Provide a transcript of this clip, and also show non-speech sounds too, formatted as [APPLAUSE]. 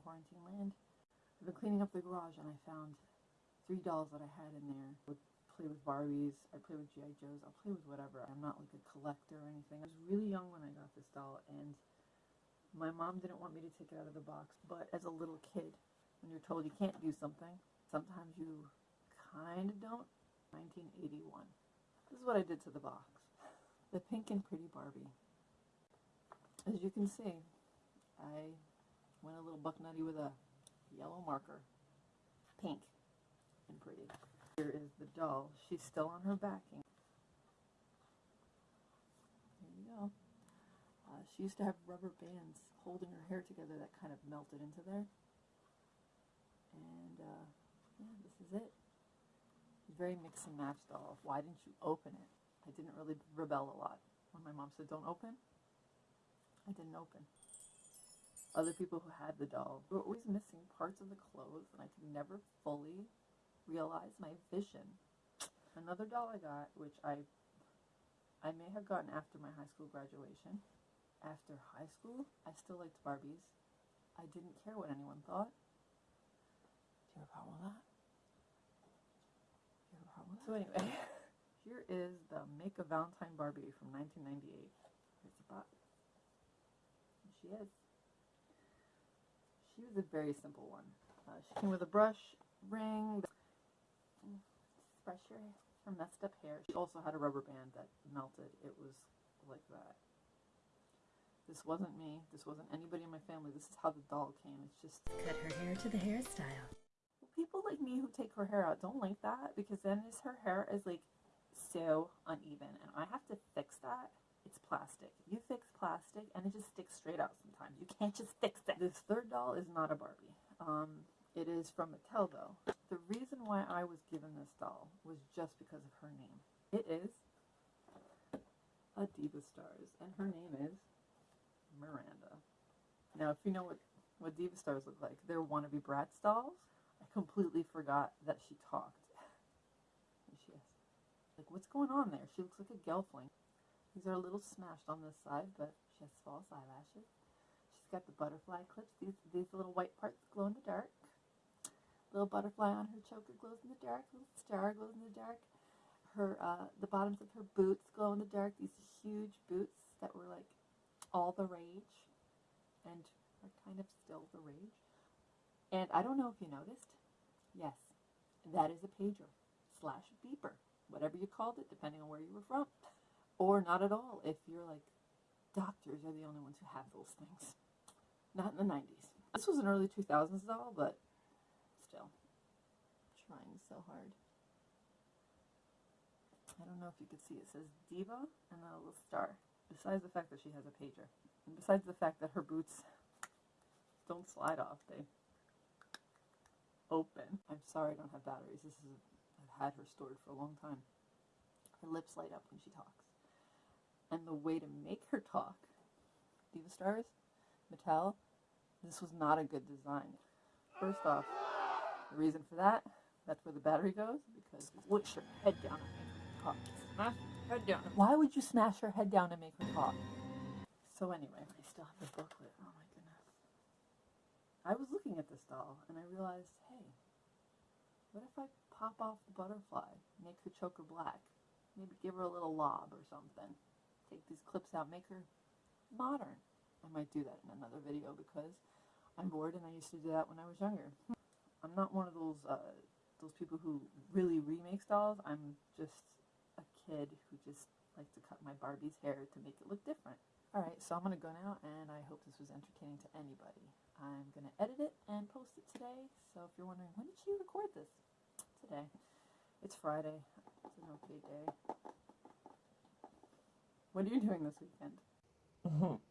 quarantine land. I've been cleaning up the garage and I found three dolls that I had in there. I would play with Barbies, I play with G.I. Joes, I'll play with whatever. I'm not like a collector or anything. I was really young when I got this doll and my mom didn't want me to take it out of the box, but as a little kid, when you're told you can't do something, sometimes you kind of don't. 1981. This is what I did to the box. The pink and pretty Barbie. As you can see, I went a little buck nutty with a yellow marker. Pink and pretty. Here is the doll. She's still on her backing. There you go. Uh, she used to have rubber bands holding her hair together that kind of melted into there. And uh, yeah, this is it. Very mix and match doll. Why didn't you open it? I didn't really rebel a lot. When my mom said don't open, I didn't open. Other people who had the doll were always missing parts of the clothes and I could never fully realize my vision. Another doll I got, which I I may have gotten after my high school graduation. After high school, I still liked Barbies. I didn't care what anyone thought. Do you have a problem with that? Do you have a problem with? So anyway, [LAUGHS] here is the Make a Valentine Barbie from 1998. Here's the box. She is. She was a very simple one. Uh, she came with a brush, ring, brush her, her messed up hair. She also had a rubber band that melted. It was like that. This wasn't me. This wasn't anybody in my family. This is how the doll came. It's just Cut her hair to the hairstyle. people like me who take her hair out don't like that because then is her hair is like so uneven and I have to fix that. It's plastic. You fix plastic and it just sticks straight out sometimes. You can't just fix it. This third doll is not a Barbie. Um, it is from Mattel though. The reason why I was given this doll was just because of her name. It is a Diva Stars and her name is Miranda. Now if you know what, what Diva Stars look like, they're wannabe Bratz dolls. I completely forgot that she talked. She is. Like, what's going on there? She looks like a gelfling. These are a little smashed on this side, but she has false eyelashes. Got the butterfly clips. These, these little white parts glow in the dark. Little butterfly on her choker glows in the dark. Little star glows in the dark. Her, uh, the bottoms of her boots glow in the dark. These huge boots that were like all the rage and are kind of still the rage. And I don't know if you noticed. Yes, that is a pager slash beeper, whatever you called it, depending on where you were from. Or not at all if you're like, doctors are the only ones who have those things. Not in the 90s. This was an early 2000s doll, but still, trying so hard. I don't know if you could see, it says Diva and then a little star. Besides the fact that she has a pager. And besides the fact that her boots don't slide off, they open. I'm sorry I don't have batteries. This is I've had her stored for a long time. Her lips light up when she talks. And the way to make her talk, Diva Stars, Mattel, this was not a good design. First off, the reason for that, that's where the battery goes, because push her head down and make her talk. Smash her head down. Why would you smash her head down and make her talk? So anyway, I still have the booklet. Oh my goodness. I was looking at this doll and I realized, hey, what if I pop off the butterfly, make her choker black, maybe give her a little lob or something, take these clips out, make her modern. I might do that in another video because I'm bored and I used to do that when I was younger. I'm not one of those uh, those people who really remakes dolls. I'm just a kid who just likes to cut my Barbie's hair to make it look different. Alright, so I'm going to go now, and I hope this was entertaining to anybody. I'm going to edit it and post it today, so if you're wondering, when did she record this? Today. It's Friday. It's an okay day. What are you doing this weekend? [LAUGHS]